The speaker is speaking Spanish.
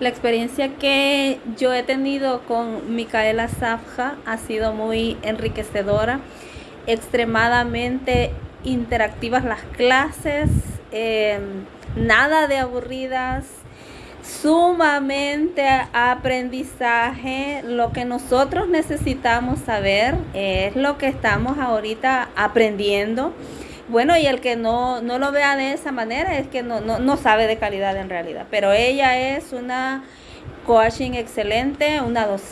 La experiencia que yo he tenido con Micaela Zafja ha sido muy enriquecedora, extremadamente interactivas las clases, eh, nada de aburridas, sumamente aprendizaje. Lo que nosotros necesitamos saber es lo que estamos ahorita aprendiendo. Bueno, y el que no, no lo vea de esa manera es que no, no, no sabe de calidad en realidad. Pero ella es una coaching excelente, una docente